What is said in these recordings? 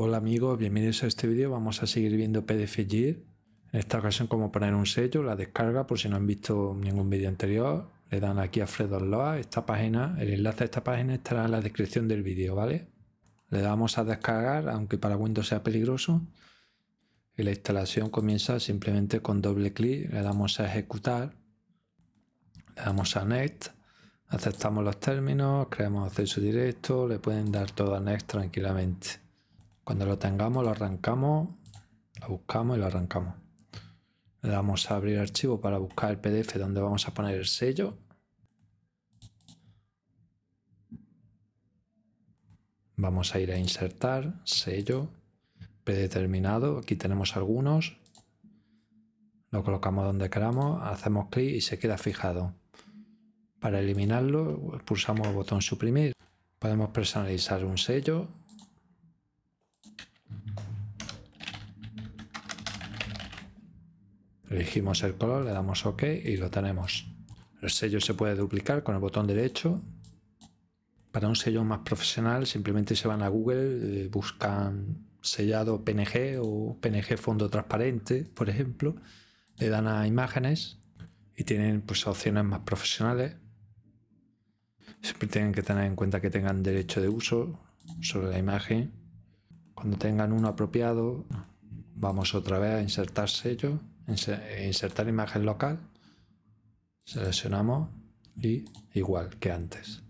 Hola amigos, bienvenidos a este vídeo. Vamos a seguir viendo PDF En esta ocasión cómo poner un sello, la descarga, por si no han visto ningún vídeo anterior. Le dan aquí a Fredo Loa, esta página, el enlace a esta página estará en la descripción del vídeo, ¿vale? Le damos a descargar, aunque para Windows sea peligroso. Y la instalación comienza simplemente con doble clic, le damos a ejecutar. Le damos a Next Aceptamos los términos, creamos acceso directo, le pueden dar todo a Next tranquilamente. Cuando lo tengamos lo arrancamos, lo buscamos y lo arrancamos. Le damos a abrir archivo para buscar el PDF donde vamos a poner el sello. Vamos a ir a insertar, sello, predeterminado, aquí tenemos algunos. Lo colocamos donde queramos, hacemos clic y se queda fijado. Para eliminarlo pulsamos el botón suprimir. Podemos personalizar un sello. Elegimos el color, le damos OK y lo tenemos. El sello se puede duplicar con el botón derecho. Para un sello más profesional simplemente se van a Google, eh, buscan sellado PNG o PNG fondo transparente, por ejemplo. Le dan a imágenes y tienen pues opciones más profesionales Siempre tienen que tener en cuenta que tengan derecho de uso sobre la imagen. Cuando tengan uno apropiado, vamos otra vez a insertar sello, insertar imagen local, seleccionamos y igual que antes.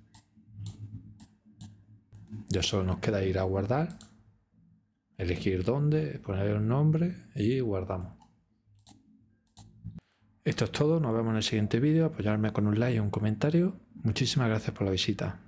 Ya solo nos queda ir a guardar, elegir dónde, poner un nombre y guardamos. Esto es todo, nos vemos en el siguiente vídeo, apoyarme con un like y un comentario. Muchísimas gracias por la visita.